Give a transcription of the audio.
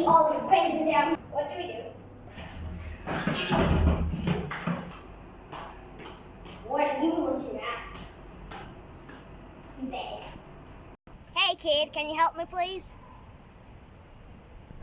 see all your friends in there. What do we do? What are you looking at? There. Hey kid, can you help me please?